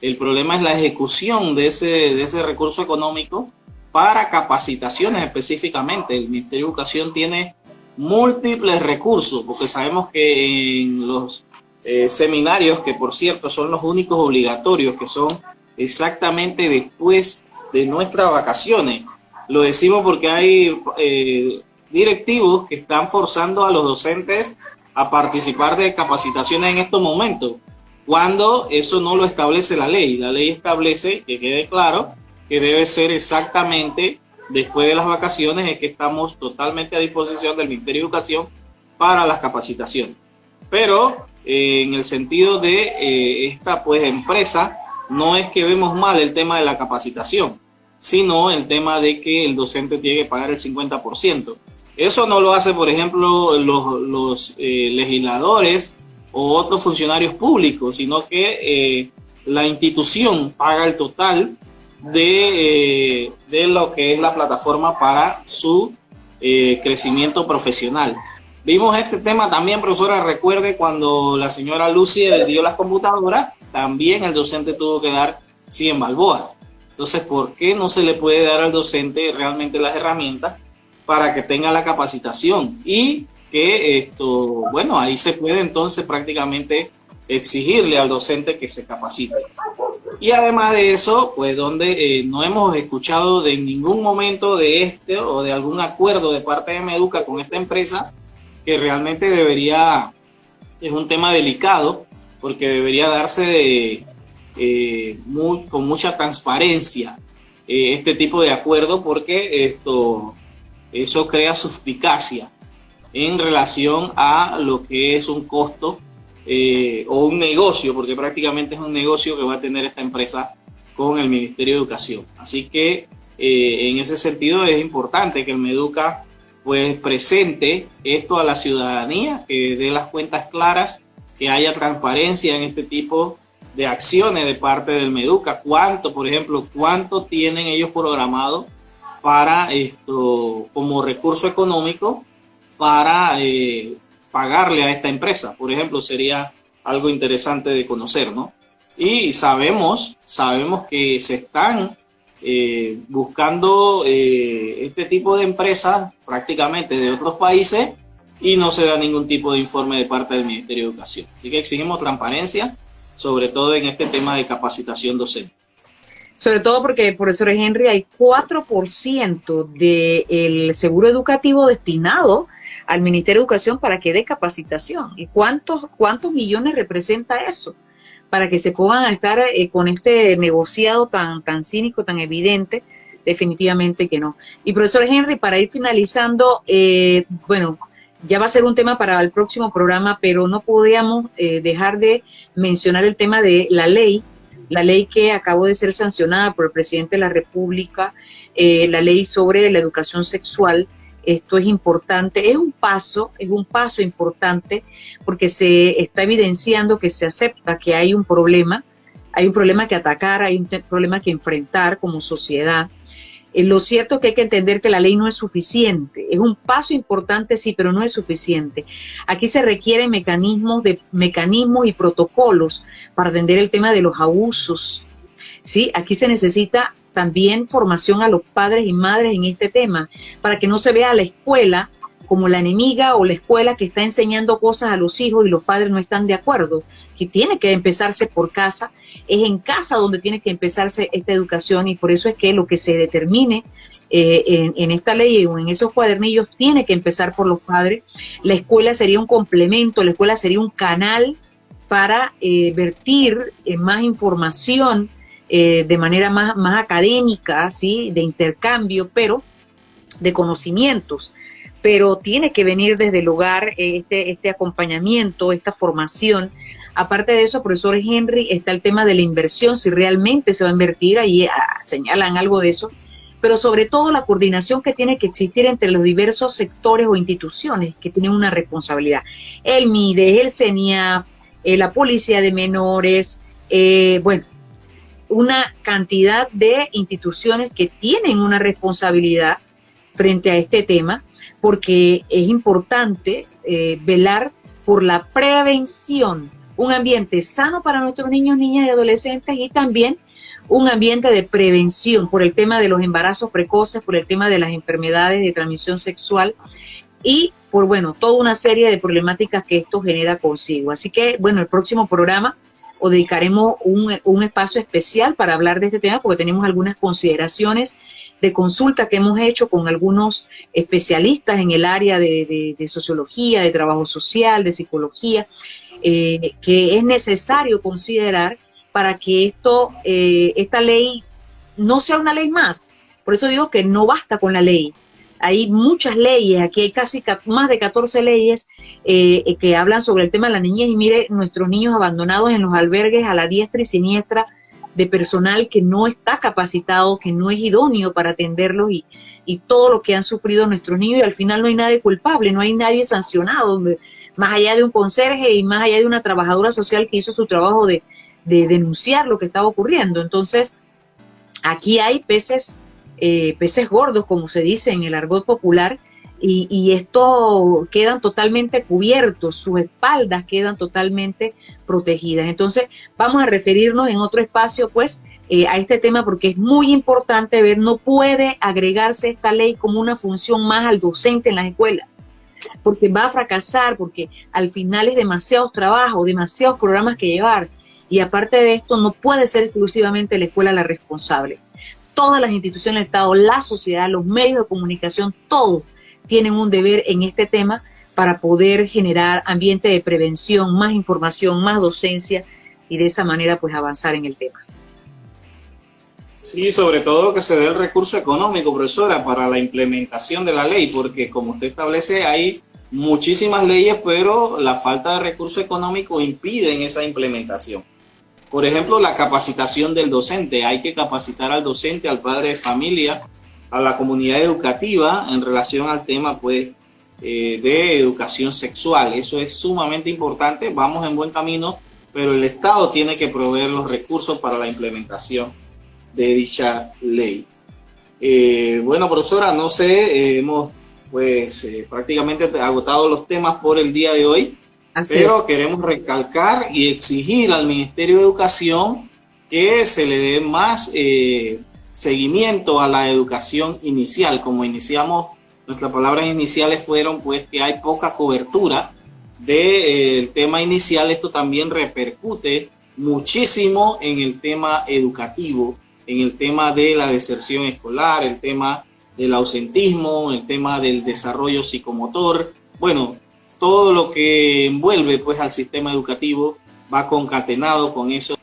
el problema es la ejecución de ese, de ese recurso económico para capacitaciones específicamente. El Ministerio de Educación tiene múltiples recursos, porque sabemos que en los eh, seminarios, que por cierto son los únicos obligatorios, que son exactamente después de nuestras vacaciones. Lo decimos porque hay eh, directivos que están forzando a los docentes a participar de capacitaciones en estos momentos cuando eso no lo establece la ley. La ley establece, que quede claro, que debe ser exactamente después de las vacaciones, es que estamos totalmente a disposición del Ministerio de Educación para las capacitaciones. Pero eh, en el sentido de eh, esta pues empresa, no es que vemos mal el tema de la capacitación, sino el tema de que el docente tiene que pagar el 50%. Eso no lo hace, por ejemplo, los, eh, legisladores o otros funcionarios públicos, sino que eh, la institución paga el total de, eh, de, lo que es la plataforma para su crecimiento profesional. Vimos este tema también, profesora, recuerde cuando la señora Lucy le dio las computadoras, también el docente tuvo que dar 100 balboas. Entonces, ¿por qué no se le puede dar al docente realmente las herramientas para que tenga la capacitación? Y que esto, bueno, ahí se puede entonces prácticamente exigirle al docente que se capacite. Y además de eso, pues donde eh, no hemos escuchado de ningún momento de este o de algún acuerdo de parte de Meduca con esta empresa, que realmente debería, es un tema delicado, porque debería darse eh, con mucha transparencia eh, este tipo de acuerdo, porque esto, eso crea suspicacia en relación a lo que es un costo eh, o un negocio, porque prácticamente es un negocio que va a tener esta empresa con el Ministerio de Educación. Así que eh, en ese sentido es importante que el Meduca pues presente esto a la ciudadanía, que dé las cuentas claras, que haya transparencia en este tipo de acciones de parte del Meduca. ¿Cuánto, por ejemplo, cuánto tienen ellos programado para esto como recurso económico para eh, pagarle a esta empresa. Por ejemplo, sería algo interesante de conocer, ¿no? Y sabemos, sabemos que se están eh, buscando eh, este tipo de empresas prácticamente de otros países y no se da ningún tipo de informe de parte del Ministerio de Educación. Así que exigimos transparencia, sobre todo en este tema de capacitación docente. Sobre todo porque, profesor Henry, hay 4% del seguro educativo destinado al Ministerio de Educación para que dé capacitación. ¿Y cuántos, cuántos millones representa eso? Para que se puedan estar eh, con este negociado tan, tan cínico, tan evidente, definitivamente que no. Y profesor Henry, para ir finalizando, eh, bueno, ya va a ser un tema para el próximo programa, pero no podíamos eh, dejar de mencionar el tema de la ley, la ley que acabó de ser sancionada por el presidente de la República, la ley sobre la educación sexual, esto es importante, es un paso, es un paso importante porque se está evidenciando que se acepta que hay un problema, hay un problema que atacar, hay un problema que enfrentar como sociedad. Eh, lo cierto es que hay que entender que la ley no es suficiente. Es un paso importante, sí, pero no es suficiente. Aquí se requieren mecanismos, de, mecanismos y protocolos para atender el tema de los abusos. ¿sí? Aquí se necesita también formación a los padres y madres en este tema, para que no se vea a la escuela como la enemiga o la escuela que está enseñando cosas a los hijos y los padres no están de acuerdo, que tiene que empezarse por casa, es en casa donde tiene que empezarse esta educación y por eso es que lo que se determine eh, en, esta ley o en esos cuadernillos tiene que empezar por los padres. La escuela sería un complemento, la escuela sería un canal para eh, vertir eh, más información de manera más, más académica, ¿sí? de intercambio, pero de conocimientos pero tiene que venir desde el hogar este, este acompañamiento, esta formación. Aparte de eso, profesor Henry, está el tema de la inversión, si realmente se va a invertir, ahí ah, señalan algo de eso, pero sobre todo la coordinación que tiene que existir entre los diversos sectores o instituciones que tienen una responsabilidad. El MIDE, el CENIAF, eh, la Policía de Menores, eh, bueno, una cantidad de instituciones que tienen una responsabilidad frente a este tema porque es importante eh, velar por la prevención, un ambiente sano para nuestros niños, niñas y adolescentes y también un ambiente de prevención por el tema de los embarazos precoces, por el tema de las enfermedades de transmisión sexual y por, bueno, toda una serie de problemáticas que esto genera consigo. Así que, bueno, el próximo programa o dedicaremos un, un espacio especial para hablar de este tema porque tenemos algunas consideraciones de consulta que hemos hecho con algunos especialistas en el área de, sociología, de trabajo social, de psicología, eh, que es necesario considerar para que esto, eh, esta ley no sea una ley más. Por eso digo que no basta con la ley. Hay muchas leyes, aquí hay casi más de 14 leyes eh, que hablan sobre el tema de la niñez y mire, nuestros niños abandonados en los albergues a la diestra y siniestra de personal que no está capacitado, que no es idóneo para atenderlos y, todo lo que han sufrido nuestros niños y al final no hay nadie culpable, no hay nadie sancionado, más allá de un conserje y más allá de una trabajadora social que hizo su trabajo de, de denunciar lo que estaba ocurriendo. Entonces, aquí hay peces, eh, peces gordos, como se dice en el argot popular, y, y esto quedan totalmente cubiertos, sus espaldas quedan totalmente protegidas. Entonces, vamos a referirnos en otro espacio, pues, eh, a este tema porque es muy importante ver, no puede agregarse esta ley como una función más al docente en las escuelas, porque va a fracasar, porque al final es demasiados trabajos, demasiados programas que llevar, y aparte de esto, no puede ser exclusivamente la escuela la responsable. Todas las instituciones del Estado, la sociedad, los medios de comunicación, todos tienen un deber en este tema para poder generar ambiente de prevención, más información, más docencia y de esa manera pues avanzar en el tema. Sí, sobre todo que se dé el recurso económico, profesora, para la implementación de la ley, porque como usted establece, hay muchísimas leyes, pero la falta de recurso económico impide esa implementación. Por ejemplo, la capacitación del docente. Hay que capacitar al docente, al padre de familia, a la comunidad educativa en relación al tema pues eh, de educación sexual. Eso es sumamente importante, vamos en buen camino, pero el Estado tiene que proveer los recursos para la implementación de dicha ley. Eh, bueno, profesora, no sé, eh, hemos pues prácticamente agotado los temas por el día de hoy, pero queremos recalcar y exigir al Ministerio de Educación que se le dé más seguimiento a la educación inicial. Como iniciamos, nuestras palabras iniciales fueron pues que hay poca cobertura del eh, tema inicial. Esto también repercute muchísimo en el tema educativo, en el tema de la deserción escolar, el tema del ausentismo, el tema del desarrollo psicomotor. Bueno, todo lo que envuelve pues al sistema educativo va concatenado con eso